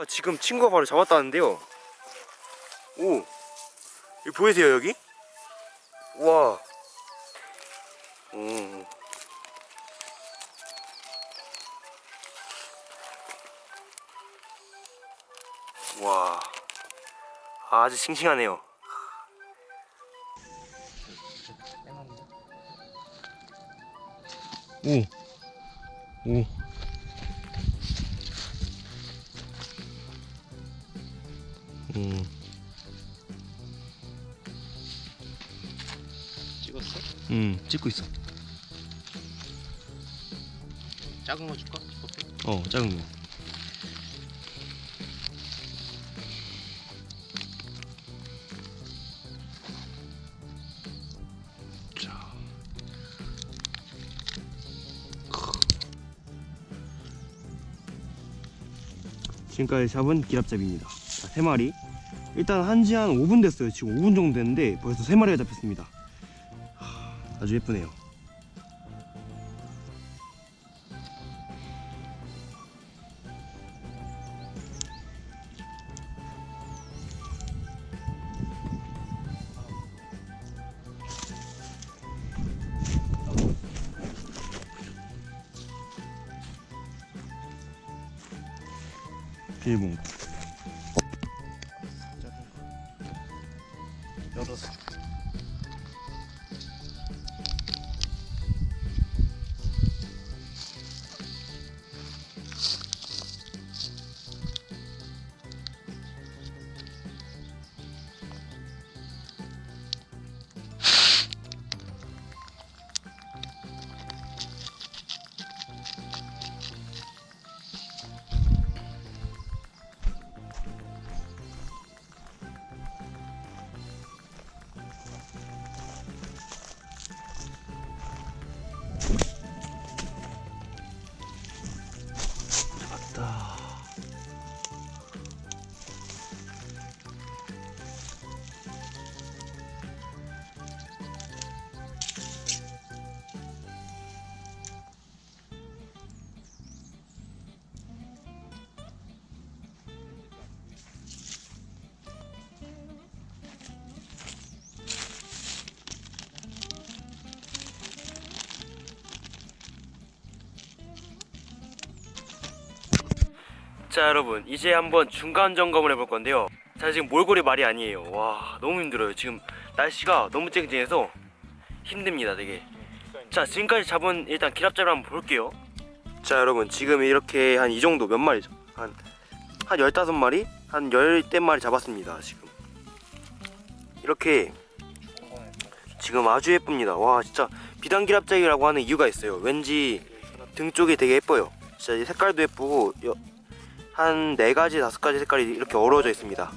아, 지금 친구가 바로 잡았다는데요 오 여기 보이세요 여기? 와 음. 와 아주 싱싱하네요 오 오. 음. 찍었어? 음, 찍고 있어. 작은 거 줄까? 어, 작은 거. 지금까지 잡은 기랍잡이입니다. 자, 세 마리. 일단 한지 한 5분 됐어요. 지금 5분 정도 됐는데 벌써 세 마리가 잡혔습니다. 하, 아주 예쁘네요. 비닐봉 열어서 자 여러분 이제 한번 중간 점검을 해볼 건데요. 자 지금 몰골이 말이 아니에요. 와 너무 힘들어요. 지금 날씨가 너무 쨍쨍해서 힘듭니다 되게. 자 지금까지 잡은 일단 기랍잡이를 한번 볼게요. 자 여러분 지금 이렇게 한 이 정도 몇 마리죠? 한, 한 15마리? 한 열댓 마리 잡았습니다 지금. 이렇게 지금 아주 예쁩니다. 와 진짜 비단기랍잡이라고 하는 이유가 있어요. 왠지 등 쪽이 되게 예뻐요. 진짜 이 색깔도 예쁘고 여, 한 네가지 다섯 가지 색깔이 이렇게 어우러져 있습니다